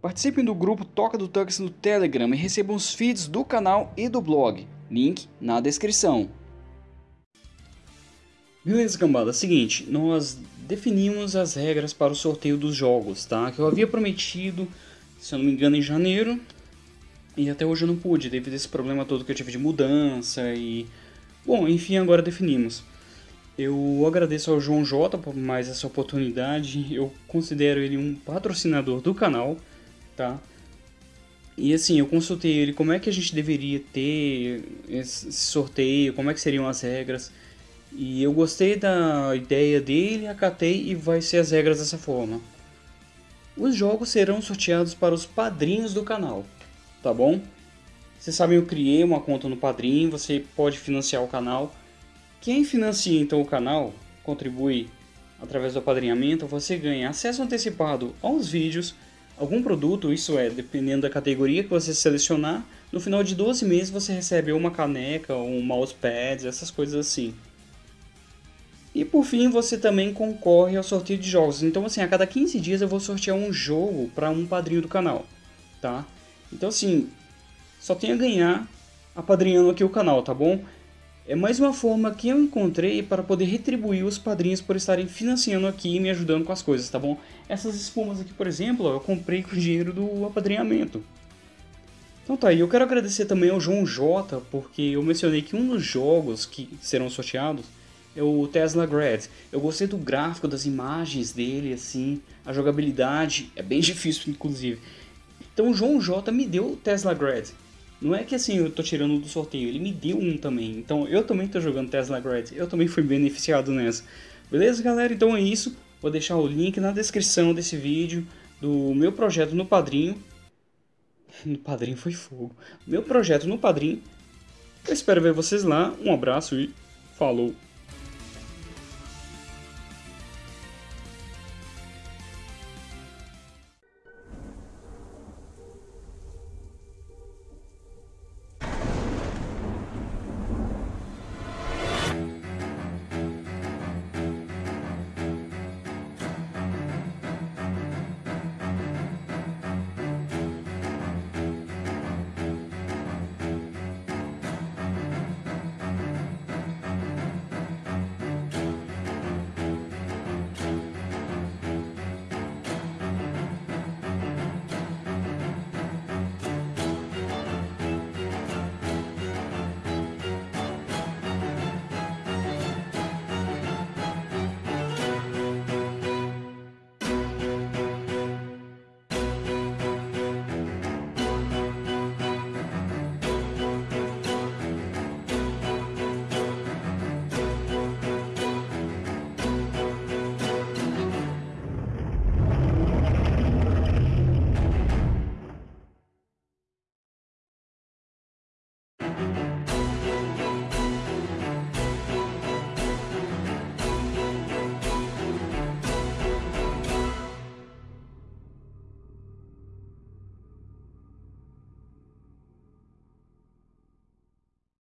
Participem do grupo Toca do Tux no Telegram e recebam os feeds do canal e do blog. Link na descrição. Beleza, cambada. Seguinte, nós definimos as regras para o sorteio dos jogos, tá? Que eu havia prometido, se eu não me engano, em janeiro. E até hoje eu não pude, devido a esse problema todo que eu tive de mudança e... Bom, enfim, agora definimos. Eu agradeço ao João J por mais essa oportunidade. Eu considero ele um patrocinador do canal tá? E assim, eu consultei ele como é que a gente deveria ter esse sorteio, como é que seriam as regras. E eu gostei da ideia dele, acatei e vai ser as regras dessa forma. Os jogos serão sorteados para os padrinhos do canal, tá bom? Vocês sabem, eu criei uma conta no Padrim, você pode financiar o canal. Quem financia então o canal, contribui através do apadrinhamento, você ganha acesso antecipado aos vídeos, algum produto, isso é, dependendo da categoria que você selecionar, no final de 12 meses você recebe uma caneca, um mousepad, essas coisas assim. E por fim, você também concorre ao sorteio de jogos. Então assim, a cada 15 dias eu vou sortear um jogo para um padrinho do canal, tá? Então assim, só tem a ganhar apadrinhando aqui o canal, tá bom? É mais uma forma que eu encontrei para poder retribuir os padrinhos por estarem financiando aqui e me ajudando com as coisas, tá bom? Essas espumas aqui, por exemplo, eu comprei com o dinheiro do apadrinhamento. Então tá, e eu quero agradecer também ao João J, porque eu mencionei que um dos jogos que serão sorteados é o Tesla Grad. Eu gostei do gráfico, das imagens dele, assim, a jogabilidade é bem difícil, inclusive. Então o João J me deu o Tesla Grad. Não é que assim eu tô tirando do sorteio, ele me deu um também. Então eu também tô jogando Tesla Grad, eu também fui beneficiado nessa. Beleza, galera? Então é isso. Vou deixar o link na descrição desse vídeo do meu projeto no Padrinho. No Padrinho foi fogo. Meu projeto no Padrinho. Eu espero ver vocês lá. Um abraço e falou!